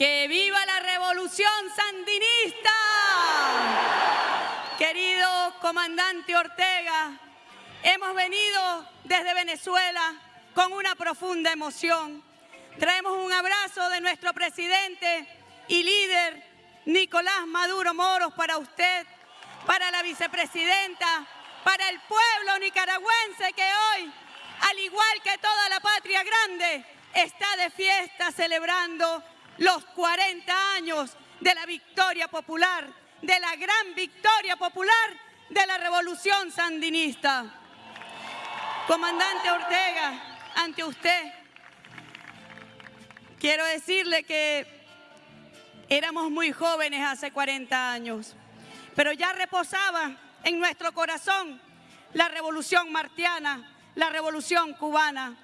¡Que viva la revolución sandinista! Querido comandante Ortega, hemos venido desde Venezuela con una profunda emoción. Traemos un abrazo de nuestro presidente y líder Nicolás Maduro Moros para usted, para la vicepresidenta, para el pueblo nicaragüense que hoy, al igual que toda la patria grande, está de fiesta celebrando los 40 años de la victoria popular, de la gran victoria popular de la revolución sandinista. Comandante Ortega, ante usted, quiero decirle que éramos muy jóvenes hace 40 años, pero ya reposaba en nuestro corazón la revolución martiana, la revolución cubana,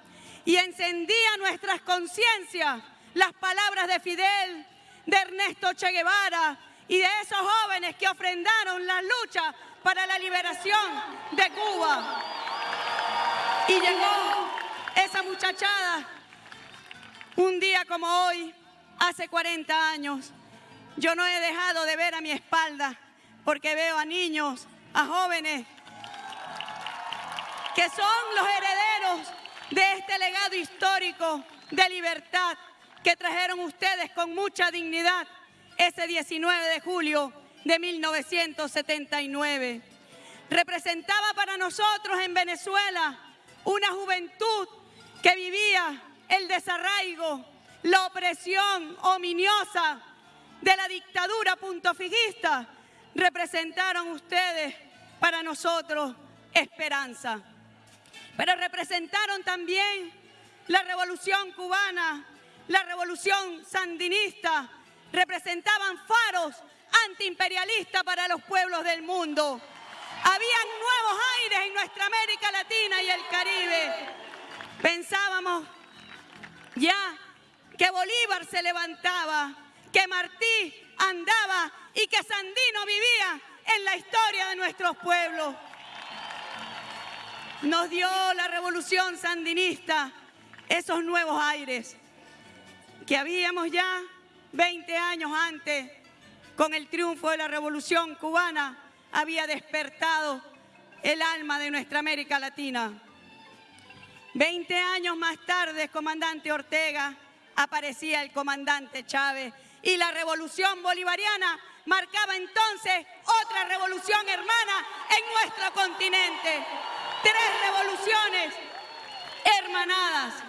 y encendía nuestras conciencias las palabras de Fidel, de Ernesto Che Guevara y de esos jóvenes que ofrendaron la lucha para la liberación de Cuba. Y llegó esa muchachada un día como hoy, hace 40 años. Yo no he dejado de ver a mi espalda porque veo a niños, a jóvenes que son los herederos de este legado histórico de libertad que trajeron ustedes con mucha dignidad ese 19 de julio de 1979. Representaba para nosotros en Venezuela una juventud que vivía el desarraigo, la opresión ominiosa de la dictadura puntofijista. Representaron ustedes para nosotros esperanza. Pero representaron también la revolución cubana, la revolución sandinista, representaban faros antiimperialistas para los pueblos del mundo. Habían nuevos aires en nuestra América Latina y el Caribe. Pensábamos ya que Bolívar se levantaba, que Martí andaba y que Sandino vivía en la historia de nuestros pueblos. Nos dio la revolución sandinista esos nuevos aires que habíamos ya 20 años antes, con el triunfo de la Revolución Cubana, había despertado el alma de nuestra América Latina. 20 años más tarde, comandante Ortega, aparecía el comandante Chávez y la revolución bolivariana marcaba entonces otra revolución hermana en nuestro continente. Tres revoluciones hermanadas.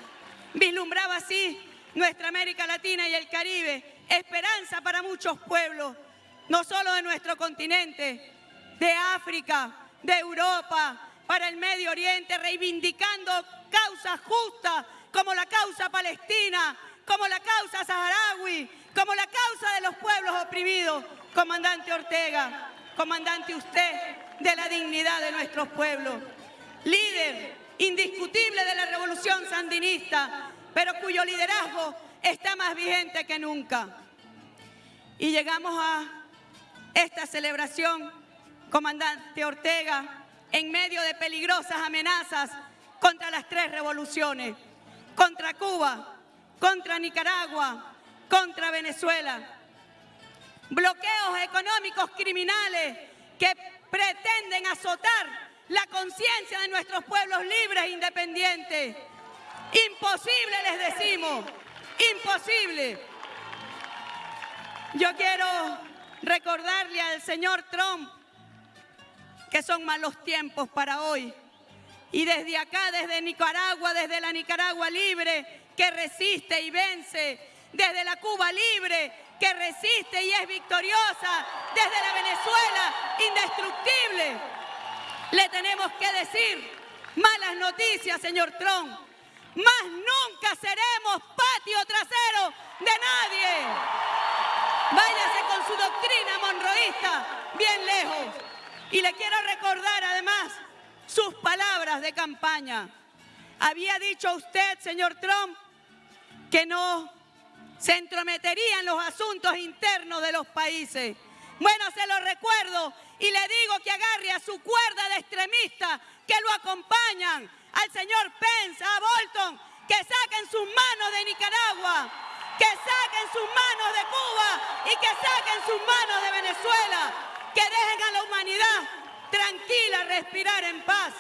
Vislumbraba así nuestra América Latina y el Caribe, esperanza para muchos pueblos, no solo de nuestro continente, de África, de Europa, para el Medio Oriente, reivindicando causas justas como la causa palestina, como la causa saharaui, como la causa de los pueblos oprimidos. Comandante Ortega, comandante usted de la dignidad de nuestros pueblos, líder indiscutible de la revolución sandinista, pero cuyo liderazgo está más vigente que nunca. Y llegamos a esta celebración, comandante Ortega, en medio de peligrosas amenazas contra las tres revoluciones, contra Cuba, contra Nicaragua, contra Venezuela. Bloqueos económicos criminales que pretenden azotar la conciencia de nuestros pueblos libres e independientes. Imposible les decimos, imposible. Yo quiero recordarle al señor Trump que son malos tiempos para hoy. Y desde acá, desde Nicaragua, desde la Nicaragua libre, que resiste y vence, desde la Cuba libre, que resiste y es victoriosa, desde la Venezuela indestructible, le tenemos que decir malas noticias, señor Trump más nunca seremos patio trasero de nadie. Váyase con su doctrina monroísta bien lejos. Y le quiero recordar además sus palabras de campaña. Había dicho usted, señor Trump, que no se entrometería en los asuntos internos de los países. Bueno, se lo recuerdo y le digo que agarre a su cuerda de extremistas que lo acompañan, al señor Pence, a Bolton, que saquen sus manos de Nicaragua, que saquen sus manos de Cuba y que saquen sus manos de Venezuela, que dejen a la humanidad tranquila respirar en paz.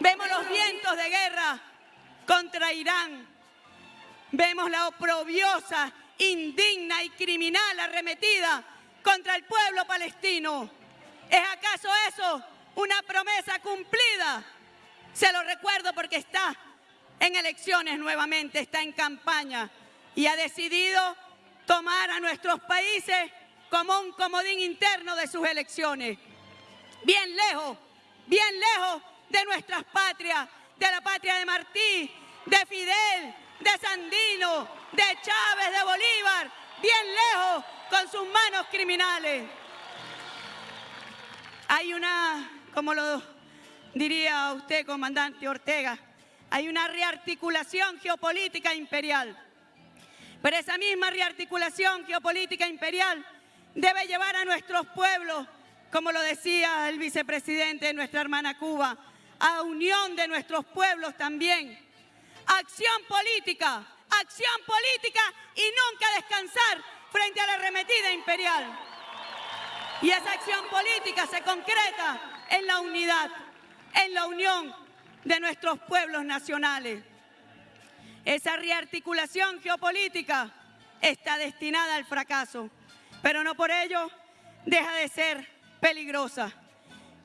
Vemos los vientos de guerra contra Irán. Vemos la oprobiosa, indigna y criminal arremetida contra el pueblo palestino. ¿Es acaso eso una promesa cumplida? Se lo recuerdo porque está en elecciones nuevamente, está en campaña y ha decidido tomar a nuestros países como un comodín interno de sus elecciones. Bien lejos, bien lejos de nuestras patrias, de la patria de Martí, de Fidel, de Sandino, de Chávez, de Bolívar, bien lejos con sus manos criminales. Hay una, como lo diría usted, comandante Ortega, hay una rearticulación geopolítica imperial. Pero esa misma rearticulación geopolítica imperial debe llevar a nuestros pueblos, como lo decía el vicepresidente de nuestra hermana Cuba, a unión de nuestros pueblos también. Acción política, acción política y nunca descansar frente a la arremetida imperial. Y esa acción política se concreta en la unidad, en la unión de nuestros pueblos nacionales. Esa rearticulación geopolítica está destinada al fracaso, pero no por ello deja de ser peligrosa.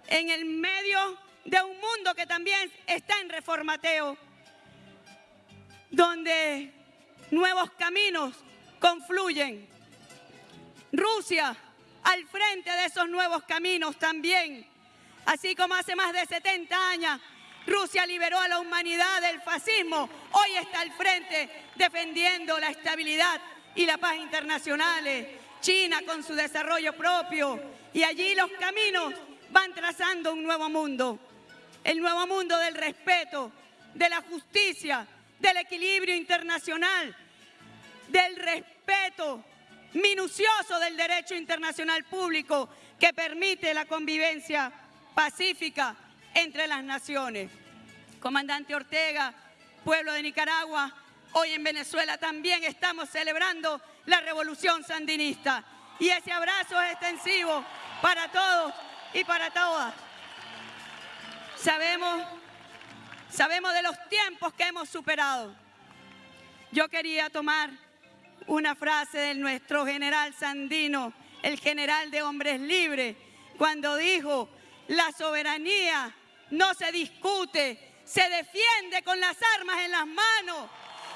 En el medio de un mundo que también está en reformateo, donde nuevos caminos confluyen. Rusia al frente de esos nuevos caminos también. Así como hace más de 70 años Rusia liberó a la humanidad del fascismo, hoy está al frente defendiendo la estabilidad y la paz internacionales. China con su desarrollo propio y allí los caminos van trazando un nuevo mundo. El nuevo mundo del respeto, de la justicia, del equilibrio internacional, del respeto minucioso del derecho internacional público que permite la convivencia pacífica entre las naciones. Comandante Ortega, pueblo de Nicaragua, hoy en Venezuela también estamos celebrando la revolución sandinista y ese abrazo es extensivo para todos y para todas. Sabemos, sabemos de los tiempos que hemos superado. Yo quería tomar una frase de nuestro general Sandino, el general de hombres libres, cuando dijo, la soberanía no se discute, se defiende con las armas en las manos.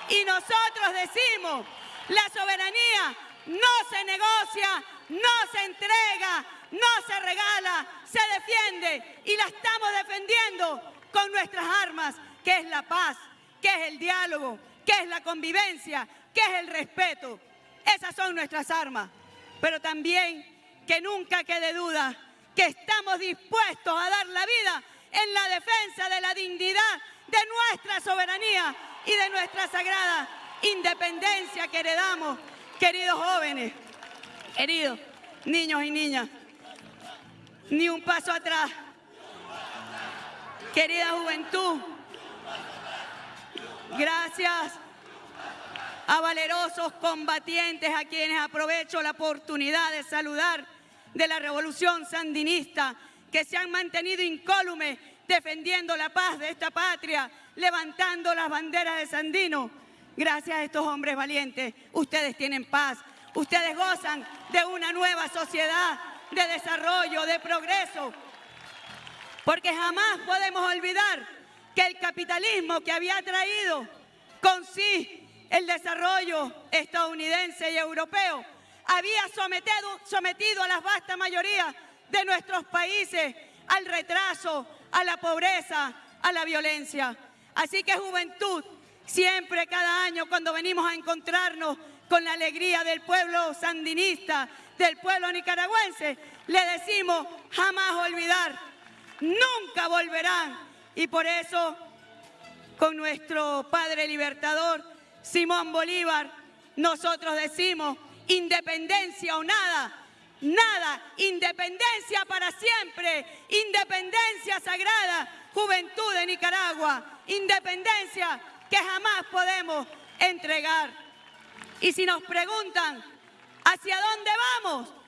Y nosotros decimos, la soberanía no se negocia, no se entrega, no se regala, se defiende y la estamos defendiendo con nuestras armas, que es la paz, que es el diálogo, que es la convivencia, que es el respeto. Esas son nuestras armas. Pero también que nunca quede duda que estamos dispuestos a dar la vida en la defensa de la dignidad de nuestra soberanía y de nuestra sagrada independencia que heredamos, queridos jóvenes, queridos niños y niñas. Ni un paso atrás. Querida juventud, gracias a valerosos combatientes a quienes aprovecho la oportunidad de saludar de la revolución sandinista que se han mantenido incólumes defendiendo la paz de esta patria, levantando las banderas de Sandino. Gracias a estos hombres valientes, ustedes tienen paz, ustedes gozan de una nueva sociedad de desarrollo, de progreso, porque jamás podemos olvidar que el capitalismo que había traído con sí el desarrollo estadounidense y europeo había sometido, a la vasta mayoría de nuestros países al retraso, a la pobreza, a la violencia. Así que juventud, siempre cada año cuando venimos a encontrarnos con la alegría del pueblo sandinista, del pueblo nicaragüense, le decimos jamás olvidar, nunca volverán. Y por eso, con nuestro Padre Libertador, Simón Bolívar, nosotros decimos independencia o nada, nada, independencia para siempre, independencia sagrada, juventud de Nicaragua, independencia que jamás podemos entregar. Y si nos preguntan, ¿hacia dónde vamos?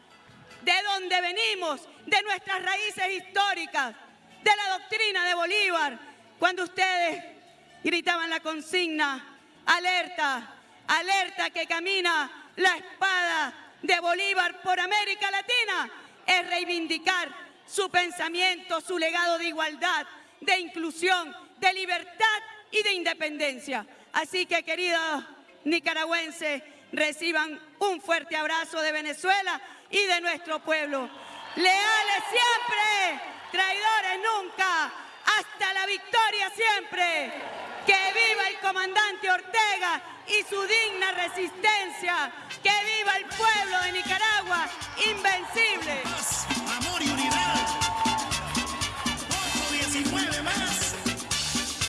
¿De dónde venimos? De nuestras raíces históricas, de la doctrina de Bolívar. Cuando ustedes gritaban la consigna, alerta, alerta que camina la espada de Bolívar por América Latina, es reivindicar su pensamiento, su legado de igualdad, de inclusión, de libertad y de independencia. Así que, queridos nicaragüenses, reciban un fuerte abrazo de Venezuela y de nuestro pueblo. Leales siempre, traidores nunca, hasta la victoria siempre. Que viva el comandante Ortega y su digna resistencia. Que viva el pueblo de Nicaragua, invencible.